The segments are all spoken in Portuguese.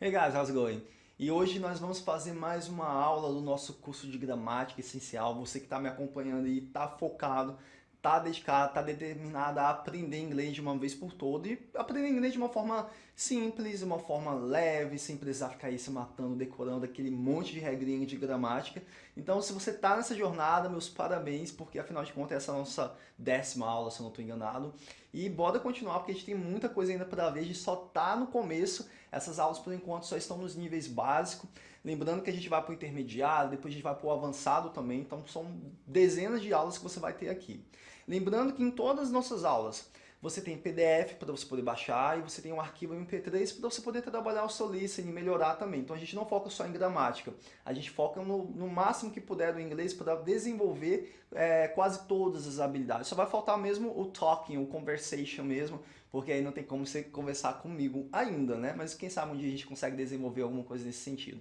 Hey guys, how's it going? E hoje nós vamos fazer mais uma aula do nosso curso de gramática essencial. Você que está me acompanhando e está focado tá dedicado, tá determinada a aprender inglês de uma vez por todas e aprender inglês de uma forma simples, uma forma leve, sem precisar ficar aí se matando, decorando aquele monte de regrinha de gramática. Então, se você tá nessa jornada, meus parabéns, porque afinal de contas essa é a nossa décima aula, se eu não estou enganado. E bora continuar, porque a gente tem muita coisa ainda para ver, a gente só tá no começo, essas aulas por enquanto só estão nos níveis básicos. Lembrando que a gente vai para o intermediário, depois a gente vai para o avançado também, então são dezenas de aulas que você vai ter aqui. Lembrando que em todas as nossas aulas você tem PDF para você poder baixar e você tem um arquivo MP3 para você poder trabalhar o seu listening e melhorar também. Então a gente não foca só em gramática, a gente foca no, no máximo que puder do inglês para desenvolver é, quase todas as habilidades. Só vai faltar mesmo o talking, o conversation mesmo, porque aí não tem como você conversar comigo ainda, né? Mas quem sabe um dia a gente consegue desenvolver alguma coisa nesse sentido.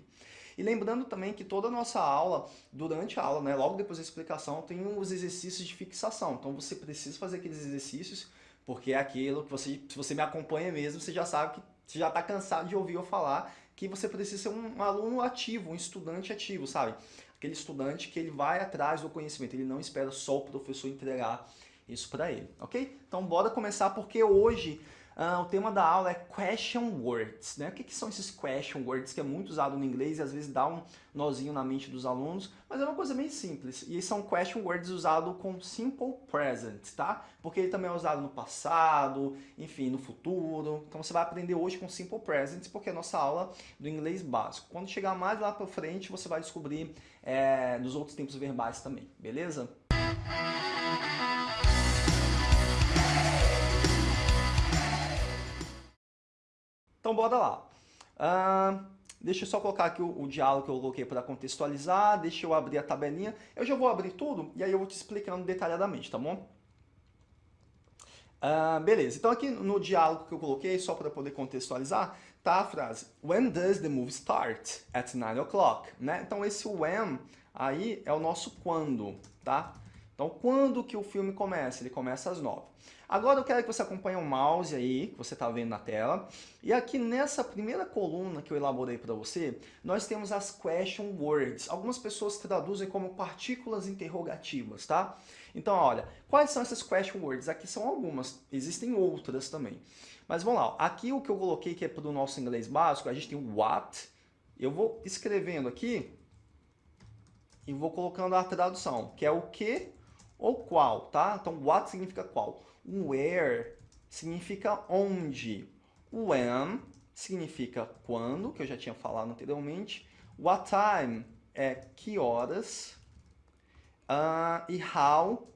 E lembrando também que toda a nossa aula, durante a aula, né, logo depois da explicação, tem os exercícios de fixação. Então você precisa fazer aqueles exercícios, porque é aquilo que você, se você me acompanha mesmo, você já sabe que você já está cansado de ouvir eu falar que você precisa ser um aluno ativo, um estudante ativo, sabe? Aquele estudante que ele vai atrás do conhecimento, ele não espera só o professor entregar isso para ele, ok? Então bora começar porque hoje Uh, o tema da aula é question words. Né? O que, que, são esses question words que é muito usado no inglês e às vezes dá um nozinho na mente dos alunos, mas é uma coisa bem simples. E são question words usados com simple present, tá? Porque ele também é usado no passado, enfim, no futuro. Então você vai aprender hoje com simple present, porque é a nossa aula do inglês básico. Quando chegar mais lá para frente, você vai descobrir é, nos outros tempos verbais também, beleza? Então bora lá. Deixa eu só colocar aqui o, o diálogo que eu coloquei para contextualizar, deixa eu abrir a tabelinha. Eu já vou abrir tudo e aí eu vou te explicando detalhadamente, tá bom? Beleza, então aqui no diálogo que eu coloquei, só para poder contextualizar, tá a frase When does the movie start? At 9 o'clock, né? Então esse when aí é o nosso quando, tá? Então quando que o filme começa? Ele começa às 9. Agora eu quero que você acompanhe o mouse aí, que você está vendo na tela. E aqui nessa primeira coluna que eu elaborei para você, nós temos as question words. Algumas pessoas traduzem como partículas interrogativas, tá? Então, olha, quais são essas question words? Aqui são algumas, existem outras também. Mas vamos lá, aqui o que eu coloquei que é para o nosso inglês básico, a gente tem o what. Eu vou escrevendo aqui e vou colocando a tradução, que é o que ou qual, tá? Então, what significa qual. Where significa onde. When significa quando, que eu já tinha falado anteriormente. What time é que horas. Uh, e how,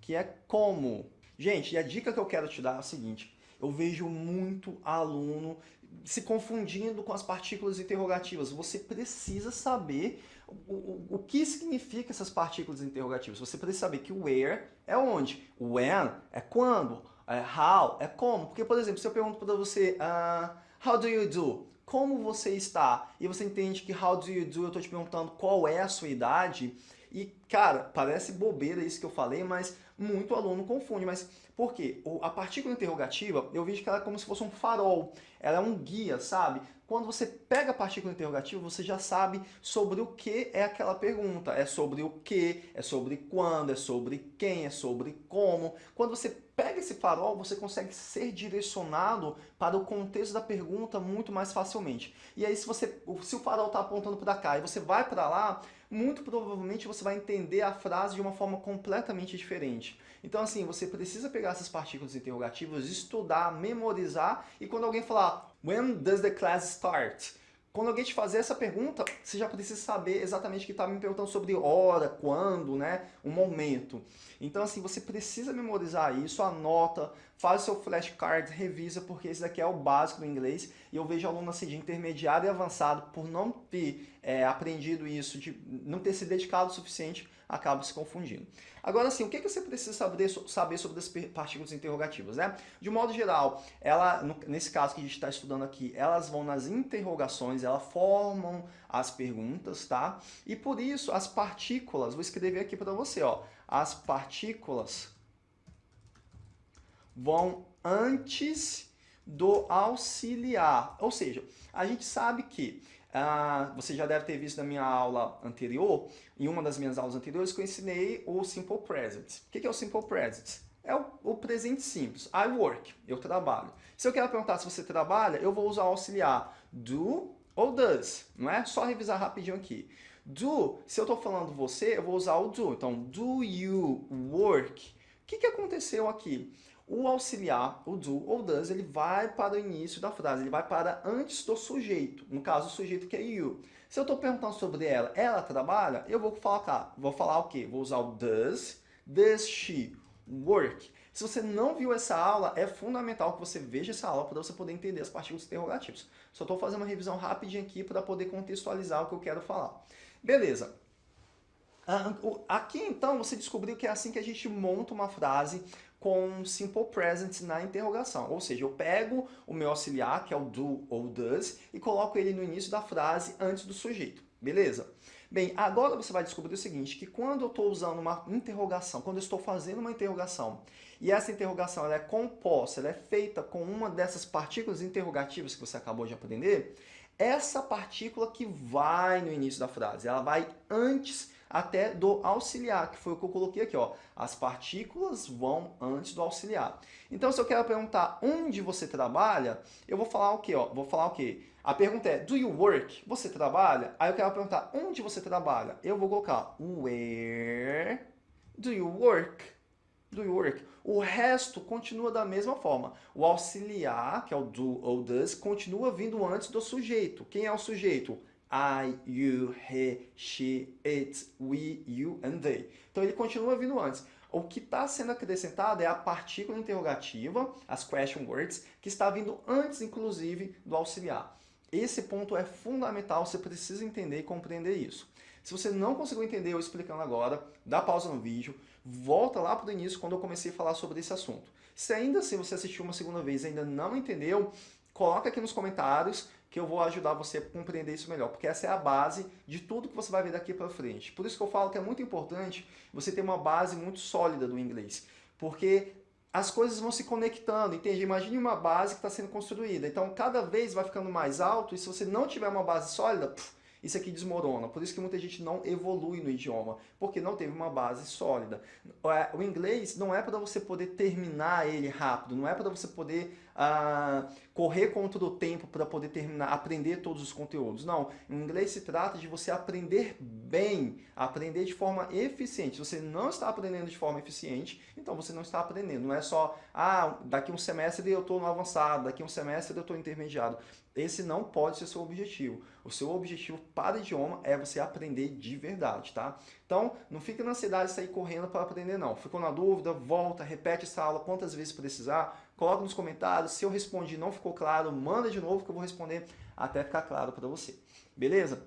que é como. Gente, e a dica que eu quero te dar é a seguinte. Eu vejo muito aluno se confundindo com as partículas interrogativas. Você precisa saber o, o, que significa essas partículas interrogativas. Você precisa saber que o where é onde, o when é quando, é how é como. Porque, por exemplo, se eu pergunto para você, uh, how do you do? Como você está? E você entende que how do you do, eu estou te perguntando qual é a sua idade. E, cara, parece bobeira isso que eu falei, mas muito aluno confunde. Mas por quê? A partícula interrogativa, eu vejo que ela é como se fosse um farol. Ela é um guia, sabe? Quando você pega a partícula interrogativa, você já sabe sobre o que é aquela pergunta. É sobre o que, é sobre quando, é sobre quem, é sobre como. Quando você pega esse farol, você consegue ser direcionado para o contexto da pergunta muito mais facilmente. E aí, se, você, se o farol está apontando para cá e você vai para lá, muito provavelmente você vai entender a frase de uma forma completamente diferente. Então, assim, você precisa pegar essas partículas interrogativas, estudar, memorizar, e quando alguém falar When does the class start? Quando alguém te fazer essa pergunta, você já precisa saber exatamente o que está me perguntando sobre hora, quando, né? O momento. Então, assim, você precisa memorizar isso, anota, faz o seu flashcard, revisa, porque esse daqui é o básico do inglês. E eu vejo aluno assim, de intermediário e avançado, por não ter é, aprendido isso, de não ter se dedicado o suficiente, acaba se confundindo. Agora, assim, o que, que você precisa saber, saber sobre as partículas interrogativas, né? De modo geral, ela, nesse caso que a gente está estudando aqui, elas vão nas interrogações, elas formam as perguntas, tá? E por isso, as partículas, vou escrever aqui para você, ó, as partículas vão antes do auxiliar. Ou seja, a gente sabe que ah, você já deve ter visto na minha aula anterior, em uma das minhas aulas anteriores, que eu ensinei o Simple Present. O que é o Simple Present? É o, o, presente simples. I work, eu trabalho. Se eu quero perguntar se você trabalha, eu vou usar o auxiliar do ou does, não é? Só revisar rapidinho aqui. Do, se eu estou falando você, eu vou usar o do. Então, do you work? O que, que aconteceu aqui? O auxiliar, o do ou does, ele vai para o início da frase, ele vai para antes do sujeito, no caso o sujeito que é you. Se eu estou perguntando sobre ela, ela trabalha, eu vou falar, vou falar o quê? Vou usar o does, does she work. Se você não viu essa aula, é fundamental que você veja essa aula para você poder entender as partículas interrogativas. Só estou fazendo uma revisão rapidinha aqui para poder contextualizar o que eu quero falar. Beleza. Ah, aqui então você descobriu que é assim que a gente monta uma frase com simple present na interrogação. Ou seja, eu pego o meu auxiliar, que é o do ou does, e coloco ele no início da frase antes do sujeito. Beleza? Bem, agora você vai descobrir o seguinte, que quando eu estou usando uma interrogação, quando eu estou fazendo uma interrogação, e essa interrogação ela é composta, ela é feita com uma dessas partículas interrogativas que você acabou de aprender, essa partícula que vai no início da frase, ela vai antes até do auxiliar, que foi o que eu coloquei aqui. Ó. As partículas vão antes do auxiliar. Então, se eu quero perguntar onde você trabalha, eu vou falar o quê? Ó? Vou falar o quê? A pergunta é, do you work? Você trabalha? Aí eu quero perguntar, onde você trabalha? Eu vou colocar, where do you work? Do you work? O resto continua da mesma forma. O auxiliar, que é o do ou does, continua vindo antes do sujeito. Quem é o sujeito? I, you, he, she, it, we, you and they. Então ele continua vindo antes. O que está sendo acrescentado é a partícula interrogativa, as question words, que está vindo antes, inclusive, do auxiliar. Esse ponto é fundamental, você precisa entender e compreender isso. Se você não conseguiu entender eu explicando agora, dá pausa no vídeo, volta lá para o início quando eu comecei a falar sobre esse assunto. Se ainda assim você assistiu uma segunda vez e ainda não entendeu, coloca aqui nos comentários que eu vou ajudar você a compreender isso melhor, porque essa é a base de tudo que você vai ver daqui para frente. Por isso que eu falo que é muito importante você ter uma base muito sólida do inglês, porque as coisas vão se conectando, entende? Imagine uma base que está sendo construída, então cada vez vai ficando mais alto e se você não tiver uma base sólida, pff, isso aqui desmorona. Por isso que muita gente não evolui no idioma, porque não teve uma base sólida. É, o inglês não é para você poder terminar ele rápido, não é para você poder correr contra o tempo para poder terminar, aprender todos os conteúdos. Não, em inglês se trata de você aprender bem, aprender de forma eficiente. Se você não está aprendendo de forma eficiente, então você não está aprendendo. Não é só, ah, daqui um semestre eu estou no avançado, daqui um semestre eu estou intermediado. Esse não pode ser seu objetivo. O seu objetivo para idioma é você aprender de verdade, tá? Então, não fique na ansiedade de sair correndo para aprender, não. Ficou na dúvida, volta, repete essa aula quantas vezes precisar, coloca nos comentários. Se eu respondi não ficou claro, manda de novo que eu vou responder até ficar claro para você. Beleza?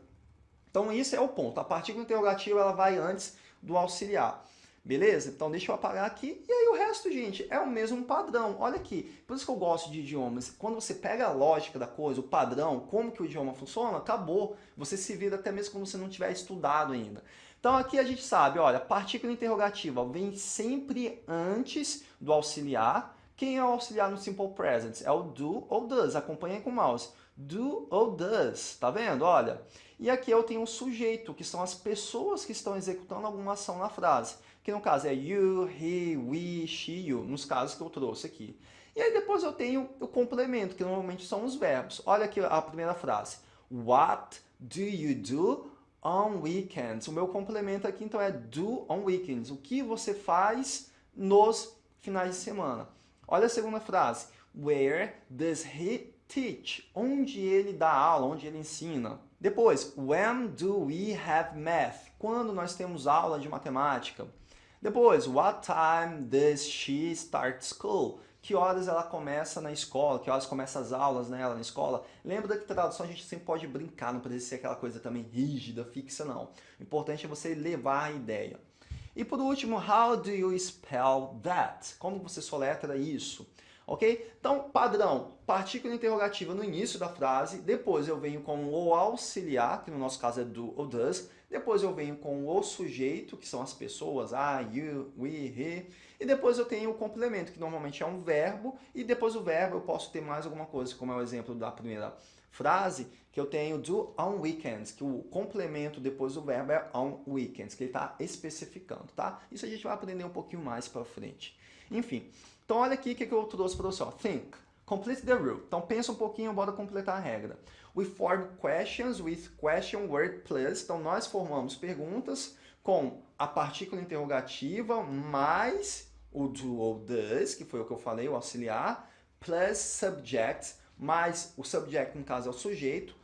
Então, isso é o ponto. A partícula interrogativa ela vai antes do auxiliar. Beleza? Então deixa eu apagar aqui. E aí o resto, gente, é o mesmo padrão. Olha aqui, por isso que eu gosto de idiomas. Quando você pega a lógica da coisa, o padrão, como que o idioma funciona, acabou. Você se vira até mesmo quando você não tiver estudado ainda. Então aqui a gente sabe, olha, partícula interrogativa vem sempre antes do auxiliar. Quem é o auxiliar no Simple Present? É o do ou does. Acompanha com o mouse. Do ou does. Tá vendo? Olha. E aqui eu tenho um sujeito, que são as pessoas que estão executando alguma ação na frase que no caso é you, he, we, she, you, nos casos que eu trouxe aqui. E aí depois eu tenho o complemento, que normalmente são os verbos. Olha aqui a primeira frase. What do you do on weekends? O meu complemento aqui então é do on weekends. O que você faz nos finais de semana? Olha a segunda frase. Where does he teach? Onde ele dá aula, onde ele ensina. Depois, when do we have math? Quando nós temos aula de matemática. Depois, what time does she start school? Que horas ela começa na escola? Que horas começam as aulas nela na escola? Lembra que tradução a gente sempre pode brincar, não precisa ser aquela coisa também rígida, fixa, não. O importante é você levar a ideia. E por último, how do you spell that? Como você soletra isso? ok? Então, padrão, partícula interrogativa no início da frase, depois eu venho com o auxiliar, que no nosso caso é do ou does, depois eu venho com o sujeito, que são as pessoas, I, you, we, he, e depois eu tenho o complemento, que normalmente é um verbo, e depois o verbo eu posso ter mais alguma coisa, como é o exemplo da primeira frase, que eu tenho do on weekends, que o complemento depois do verbo é on weekends, que ele está especificando, tá? Isso a gente vai aprender um pouquinho mais para frente. Enfim, então olha aqui o que eu trouxe para você, ó. Think. Complete the rule. Então pensa um pouquinho, bora completar a regra. We form questions with question word plus. Então nós formamos perguntas com a partícula interrogativa mais o do ou does, que foi o que eu falei, o auxiliar, plus subject, mais o subject, no caso, é o sujeito,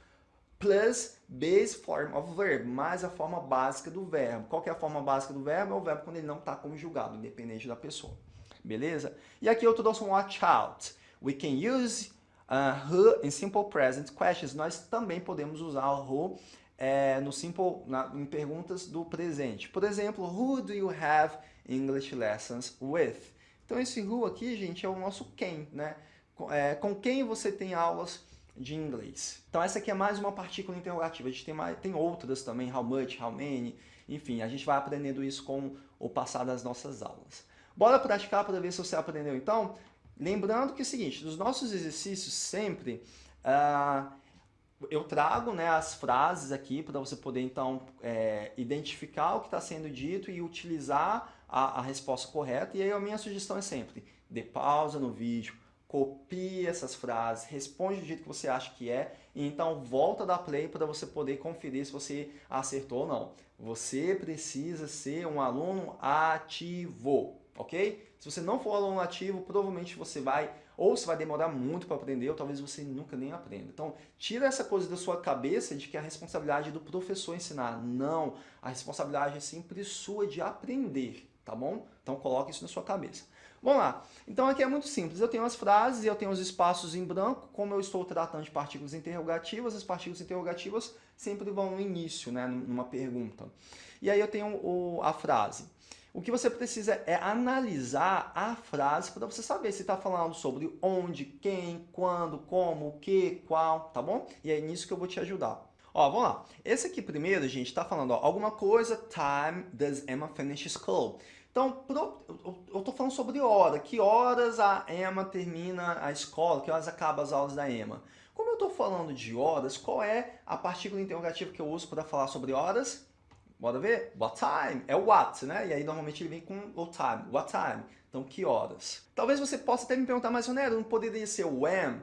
plus base form of verb, mais a forma básica do verbo. Qual é a forma básica do verbo? É o verbo quando ele não está conjugado, independente da pessoa. Beleza? E aqui eu trouxe um watch out. We can use uh, who in simple present questions. Nós também podemos usar o who é, no simple, na, em perguntas do presente. Por exemplo, who do you have English lessons with? Então esse who aqui, gente, é o nosso quem, né? É, com quem você tem aulas de inglês. Então essa aqui é mais uma partícula interrogativa. A gente tem, mais, tem outras também, how much, how many, enfim, a gente vai aprendendo isso com o passar das nossas aulas. Bora praticar para ver se você aprendeu então? Lembrando que é o seguinte, nos nossos exercícios sempre uh, eu trago né, as frases aqui para você poder então é, identificar o que está sendo dito e utilizar a, a resposta correta. E aí a minha sugestão é sempre, dê pausa no vídeo, copie essas frases, responde do jeito que você acha que é, e então volta da play para você poder conferir se você acertou ou não. Você precisa ser um aluno ativo, ok? Se você não for aluno ativo, provavelmente você vai, ou você vai demorar muito para aprender, ou talvez você nunca nem aprenda. Então, tira essa coisa da sua cabeça de que é a responsabilidade do professor ensinar. Não, a responsabilidade é sempre sua de aprender, tá bom? Então, coloque isso na sua cabeça. Vamos lá. Então aqui é muito simples. Eu tenho as frases eu tenho os espaços em branco. Como eu estou tratando de partículas interrogativas, as partículas interrogativas sempre vão no início, né, numa pergunta. E aí eu tenho o, a frase. O que você precisa é analisar a frase para você saber se está falando sobre onde, quem, quando, como, o que, qual, tá bom? E é nisso que eu vou te ajudar. Ó, vamos lá. Esse aqui primeiro, gente, está falando ó, alguma coisa, time does Emma finish school? Então, eu estou falando sobre hora. Que horas a Emma termina a escola? Que horas acaba as aulas da Emma? Como eu estou falando de horas, qual é a partícula interrogativa que eu uso para falar sobre horas? Bora ver? What time? É o what, né? E aí normalmente ele vem com o time. What time? Então, que horas? Talvez você possa até me perguntar, mas Onero, não poderia ser when?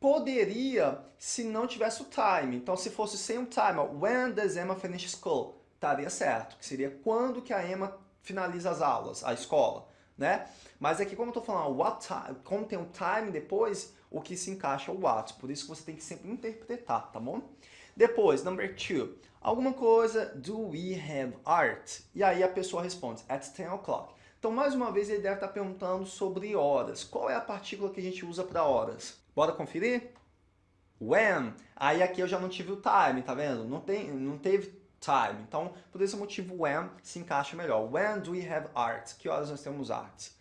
Poderia se não tivesse o time. Então, se fosse sem o time, when does Emma finish school? Estaria certo, que seria quando que a Emma finaliza as aulas, a escola, né? Mas aqui, como eu estou falando, what time, como tem um time depois, o que se encaixa é o what. Por isso que você tem que sempre interpretar, tá bom? Depois, number two, alguma coisa, do we have art? E aí a pessoa responde, at 10 o'clock. Então, mais uma vez, ele deve estar perguntando sobre horas. Qual é a partícula que a gente usa para horas? Bora conferir? When. Aí aqui eu já não tive o time, tá vendo? Não, tem, não teve time. Então, por esse motivo, when se encaixa melhor. When do we have art? Que horas nós temos arte?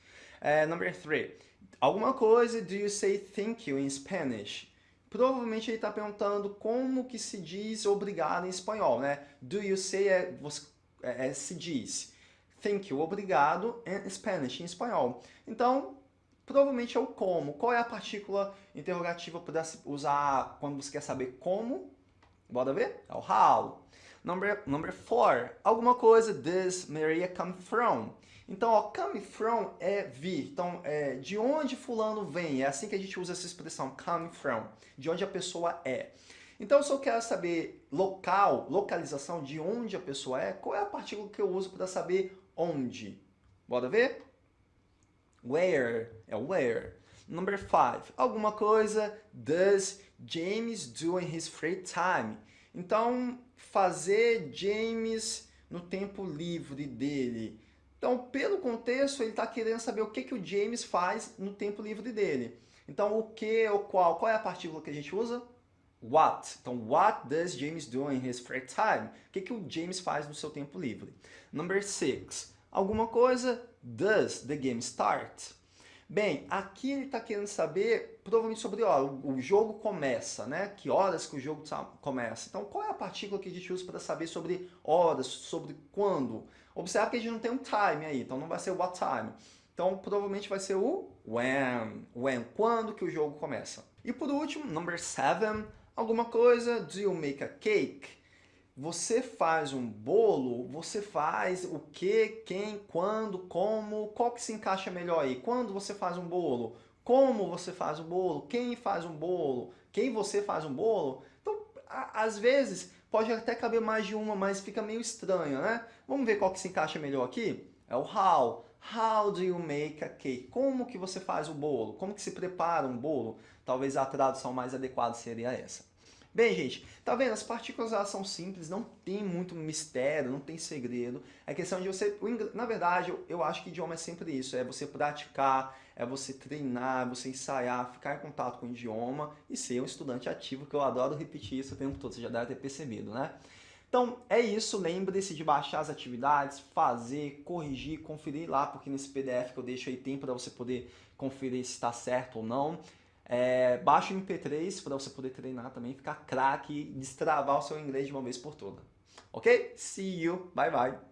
Uh, number three. Alguma coisa, do you say thank you in Spanish? Provavelmente ele está perguntando como que se diz obrigado em espanhol, né? Do you say é, é, é, se diz thank you, obrigado, em Spanish, em espanhol. Então, provavelmente é o como. Qual é a partícula interrogativa para usar quando você quer saber como? Bora ver? É o how. Number, number four, alguma coisa, does Maria come from? Então, ó, come from é vir. Então, é, de onde fulano vem? É assim que a gente usa essa expressão, come from. De onde a pessoa é. Então, se eu quero saber local, localização, de onde a pessoa é, qual é a partícula que eu uso para saber onde? Bora ver? Where, é where. Number five, alguma coisa, does James do in his free time? Então, fazer James no tempo livre dele. Então, pelo contexto, ele está querendo saber o que, que o James faz no tempo livre dele. Então, o que ou qual? Qual é a partícula que a gente usa? What. Então, what does James do in his free time? O que, que o James faz no seu tempo livre? Number six. Alguma coisa, does the game start? Bem, aqui ele está querendo saber, provavelmente sobre, ó, o jogo começa, né? Que horas que o jogo começa. Então, qual é a partícula que a gente usa para saber sobre horas, sobre quando? Observe que a gente não tem um time aí, então não vai ser what time. Então, provavelmente vai ser o when. When, quando que o jogo começa. E por último, number seven, alguma coisa, do you make a cake? Você faz um bolo, você faz o que, quem, quando, como, qual que se encaixa melhor aí? Quando você faz um bolo? Como você faz um bolo? Quem faz um bolo? Quem você faz um bolo? Então, às vezes, pode até caber mais de uma, mas fica meio estranho, né? Vamos ver qual que se encaixa melhor aqui? É o how. How do you make a cake? Como que você faz o bolo? Como que se prepara um bolo? Talvez a tradução mais adequada seria essa. Bem, gente, tá vendo? As partículas elas são simples, não tem muito mistério, não tem segredo. É questão de você... Na verdade, eu, acho que idioma é sempre isso, é você praticar, é você treinar, é você ensaiar, ficar em contato com o idioma e ser um estudante ativo, que eu adoro repetir isso o tempo todo, você já deve ter percebido, né? Então, é isso. Lembre-se de baixar as atividades, fazer, corrigir, conferir lá, porque nesse PDF que eu deixo aí tem para você poder conferir se está certo ou não. É, baixa o MP3 para você poder treinar também, ficar craque e destravar o seu inglês de uma vez por toda. Ok? See you. Bye, bye.